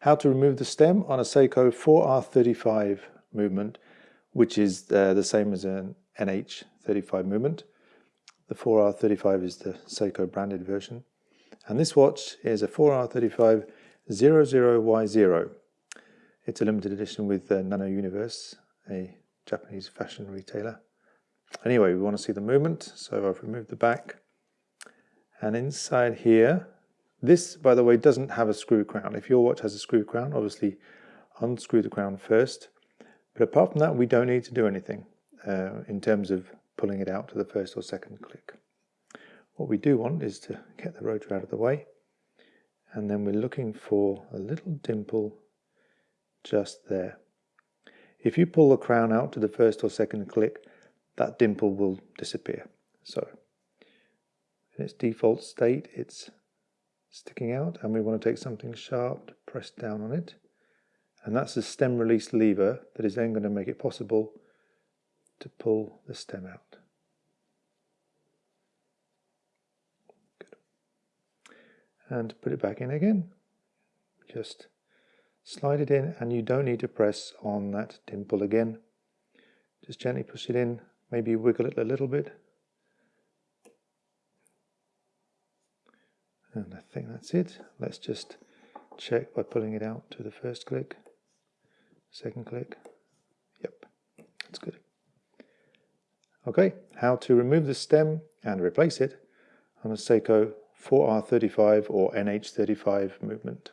how to remove the stem on a Seiko 4R35 movement, which is uh, the same as an NH35 movement. The 4R35 is the Seiko branded version. And this watch is a 4R35 00Y0. It's a limited edition with uh, Nano Universe, a Japanese fashion retailer. Anyway, we want to see the movement, so I've removed the back. And inside here, this, by the way, doesn't have a screw crown. If your watch has a screw crown, obviously unscrew the crown first. But apart from that, we don't need to do anything uh, in terms of pulling it out to the first or second click. What we do want is to get the rotor out of the way. And then we're looking for a little dimple just there. If you pull the crown out to the first or second click, that dimple will disappear. So in its default state, it's sticking out and we want to take something sharp to press down on it. And that's the stem release lever that is then going to make it possible to pull the stem out. Good. And put it back in again. Just slide it in and you don't need to press on that dimple again. Just gently push it in, maybe wiggle it a little bit And I think that's it. Let's just check by pulling it out to the first click, second click. Yep, that's good. Okay, how to remove the stem and replace it on a Seiko 4R35 or NH35 movement.